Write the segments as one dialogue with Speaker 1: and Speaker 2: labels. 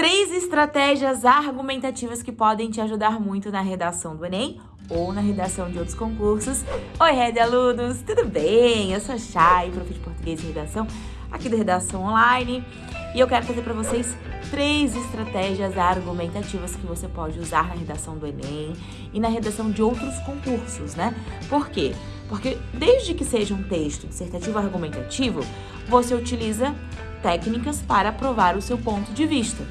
Speaker 1: três estratégias argumentativas que podem te ajudar muito na redação do Enem ou na redação de outros concursos. Oi, Rede Alunos, tudo bem? Eu sou a Chay, prof de português e redação, aqui do Redação Online, e eu quero trazer para vocês três estratégias argumentativas que você pode usar na redação do Enem e na redação de outros concursos, né? Por quê? Porque desde que seja um texto dissertativo argumentativo, você utiliza técnicas para provar o seu ponto de vista.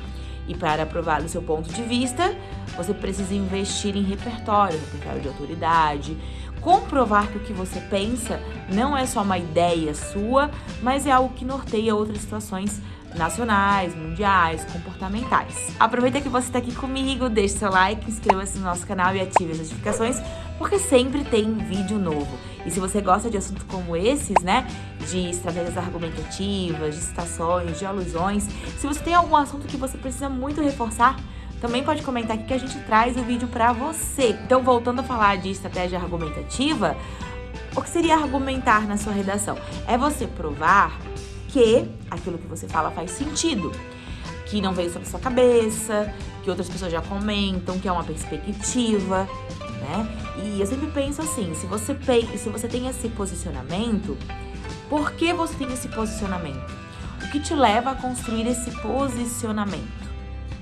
Speaker 1: E para provar o seu ponto de vista, você precisa investir em repertório, repertório de autoridade, comprovar que o que você pensa não é só uma ideia sua, mas é algo que norteia outras situações nacionais, mundiais, comportamentais. Aproveita que você está aqui comigo, deixe seu like, inscreva-se no nosso canal e ative as notificações, porque sempre tem vídeo novo. E se você gosta de assuntos como esses, né, de estratégias argumentativas, de citações, de alusões, se você tem algum assunto que você precisa muito reforçar, também pode comentar aqui que a gente traz o vídeo para você. Então, voltando a falar de estratégia argumentativa, o que seria argumentar na sua redação? É você provar que aquilo que você fala faz sentido, que não veio da sua cabeça, que outras pessoas já comentam, que é uma perspectiva, né? E eu sempre penso assim, se você, se você tem esse posicionamento, por que você tem esse posicionamento? O que te leva a construir esse posicionamento,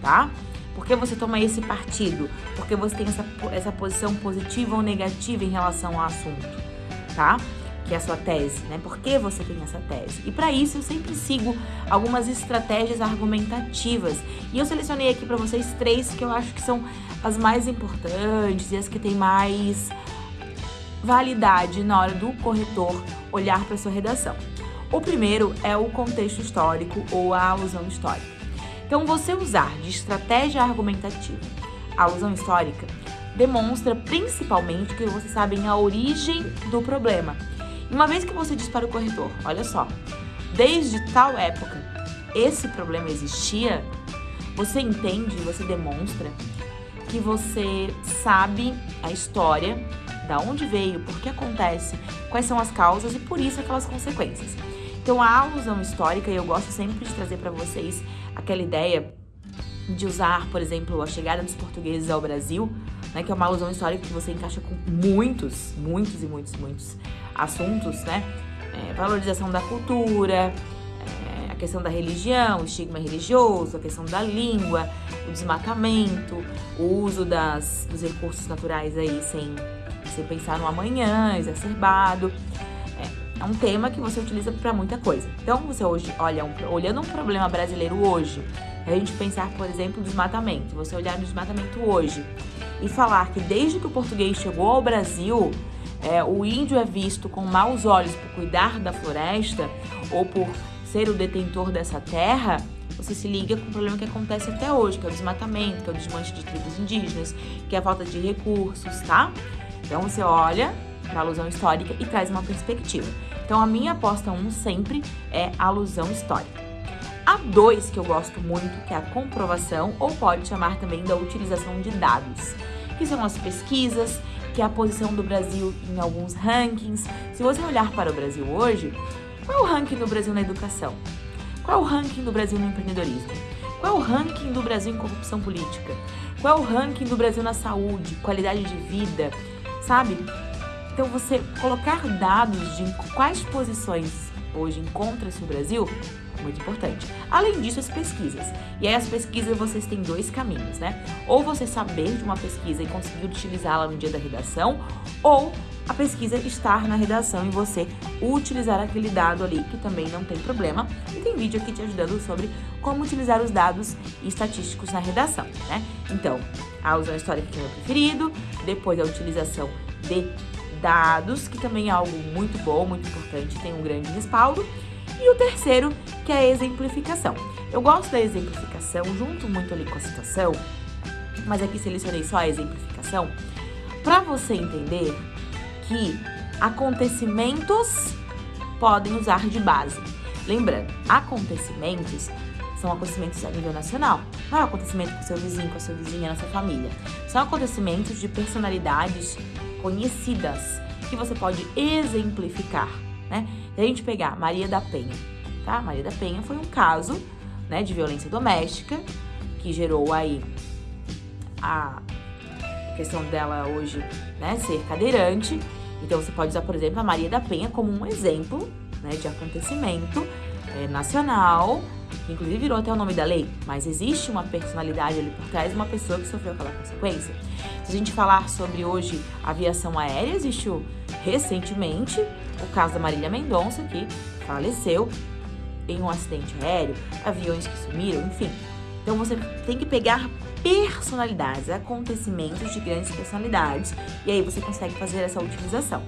Speaker 1: tá? Por que você toma esse partido? Porque você tem essa, essa posição positiva ou negativa em relação ao assunto, tá? Que é a sua tese, né? Por que você tem essa tese? E para isso eu sempre sigo algumas estratégias argumentativas. E eu selecionei aqui para vocês três que eu acho que são as mais importantes e as que têm mais validade na hora do corretor olhar para sua redação. O primeiro é o contexto histórico ou a alusão histórica. Então, você usar de estratégia argumentativa a alusão histórica demonstra principalmente que você sabe a origem do problema uma vez que você diz para o corretor, olha só, desde tal época esse problema existia, você entende, você demonstra que você sabe a história, da onde veio, por que acontece, quais são as causas e por isso aquelas consequências. Então a alusão histórica, e eu gosto sempre de trazer para vocês aquela ideia de usar, por exemplo, a chegada dos portugueses ao Brasil, né, que é uma alusão histórica que você encaixa com muitos, muitos e muitos, muitos assuntos, né? É, valorização da cultura, é, a questão da religião, o estigma religioso, a questão da língua, o desmatamento, o uso das, dos recursos naturais aí sem, sem pensar no amanhã, exacerbado. É, é um tema que você utiliza para muita coisa. Então, você hoje olha um, olhando um problema brasileiro hoje, a gente pensar, por exemplo, desmatamento. Você olhar no desmatamento hoje e falar que desde que o português chegou ao Brasil, é, o índio é visto com maus olhos por cuidar da floresta ou por ser o detentor dessa terra, você se liga com o problema que acontece até hoje, que é o desmatamento, que é o desmanche de tribos indígenas, que é a falta de recursos, tá? Então você olha para a alusão histórica e traz uma perspectiva. Então a minha aposta 1 um sempre é alusão histórica. A 2 que eu gosto muito, que é a comprovação, ou pode chamar também da utilização de dados, que são as pesquisas, que é a posição do Brasil em alguns rankings. Se você olhar para o Brasil hoje, qual é o ranking do Brasil na educação? Qual é o ranking do Brasil no empreendedorismo? Qual é o ranking do Brasil em corrupção política? Qual é o ranking do Brasil na saúde, qualidade de vida, sabe? Então, você colocar dados de quais posições hoje encontra-se o Brasil muito importante. Além disso, as pesquisas. E aí as pesquisas vocês têm dois caminhos, né? Ou você saber de uma pesquisa e conseguir utilizá-la no dia da redação, ou a pesquisa estar na redação e você utilizar aquele dado ali, que também não tem problema. E tem vídeo aqui te ajudando sobre como utilizar os dados estatísticos na redação, né? Então, a alusão histórica que é o meu preferido, depois a utilização de dados, que também é algo muito bom, muito importante, tem um grande respaldo. E o terceiro, que é a exemplificação. Eu gosto da exemplificação, junto muito ali com a citação, mas aqui selecionei só a exemplificação, para você entender que acontecimentos podem usar de base. Lembrando, acontecimentos são acontecimentos a nível nacional. Não é um acontecimento com seu vizinho, com a sua vizinha, na sua família. São acontecimentos de personalidades conhecidas que você pode exemplificar né? Se a gente pegar Maria da Penha, tá? Maria da Penha foi um caso, né, de violência doméstica que gerou aí a questão dela hoje, né, ser cadeirante. Então você pode usar, por exemplo, a Maria da Penha como um exemplo, né, de acontecimento é, nacional, que inclusive virou até o nome da lei, mas existe uma personalidade ali por trás, uma pessoa que sofreu aquela consequência. Se a gente falar sobre hoje aviação aérea, existiu recentemente o caso da Marília Mendonça, que faleceu em um acidente aéreo, aviões que sumiram, enfim. Então você tem que pegar personalidades, acontecimentos de grandes personalidades, e aí você consegue fazer essa utilização.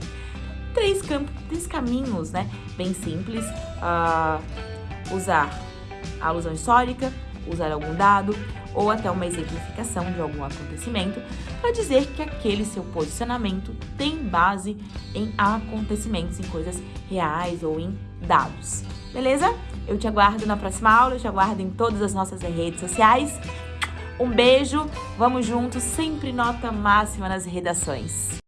Speaker 1: Três, três caminhos, né? Bem simples. Uh, usar alusão histórica, usar algum dado ou até uma exemplificação de algum acontecimento para dizer que aquele seu posicionamento tem base em acontecimentos, em coisas reais ou em dados. Beleza? Eu te aguardo na próxima aula, eu te aguardo em todas as nossas redes sociais. Um beijo, vamos juntos, sempre nota máxima nas redações.